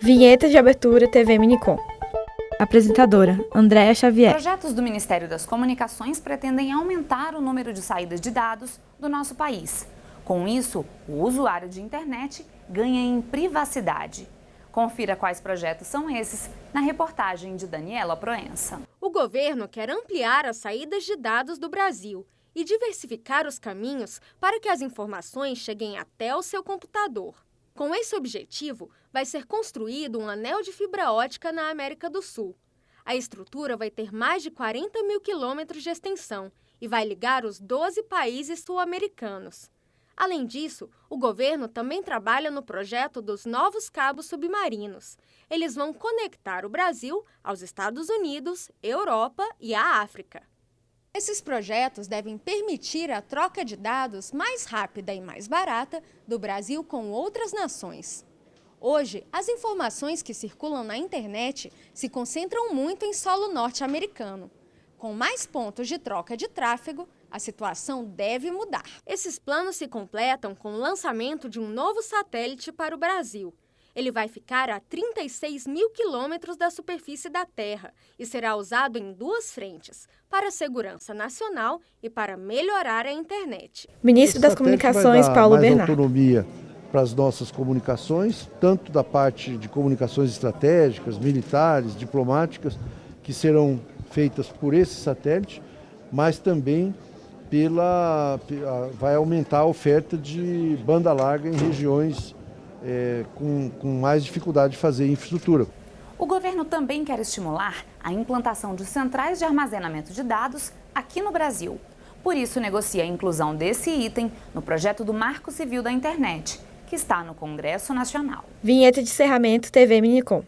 Vinheta de abertura TV Minicom. Apresentadora, Andréa Xavier. Projetos do Ministério das Comunicações pretendem aumentar o número de saídas de dados do nosso país. Com isso, o usuário de internet ganha em privacidade. Confira quais projetos são esses na reportagem de Daniela Proença. O governo quer ampliar as saídas de dados do Brasil e diversificar os caminhos para que as informações cheguem até o seu computador. Com esse objetivo, vai ser construído um anel de fibra ótica na América do Sul. A estrutura vai ter mais de 40 mil quilômetros de extensão e vai ligar os 12 países sul-americanos. Além disso, o governo também trabalha no projeto dos novos cabos submarinos. Eles vão conectar o Brasil aos Estados Unidos, Europa e à África. Esses projetos devem permitir a troca de dados mais rápida e mais barata do Brasil com outras nações. Hoje, as informações que circulam na internet se concentram muito em solo norte-americano. Com mais pontos de troca de tráfego, a situação deve mudar. Esses planos se completam com o lançamento de um novo satélite para o Brasil, ele vai ficar a 36 mil quilômetros da superfície da Terra e será usado em duas frentes, para a segurança nacional e para melhorar a internet. Ministro das Comunicações, Paulo mais Bernardo. autonomia para as nossas comunicações, tanto da parte de comunicações estratégicas, militares, diplomáticas, que serão feitas por esse satélite, mas também pela, vai aumentar a oferta de banda larga em regiões é, com, com mais dificuldade de fazer infraestrutura. O governo também quer estimular a implantação de centrais de armazenamento de dados aqui no Brasil. Por isso, negocia a inclusão desse item no projeto do Marco Civil da Internet, que está no Congresso Nacional. Vinheta de encerramento TV Minicom.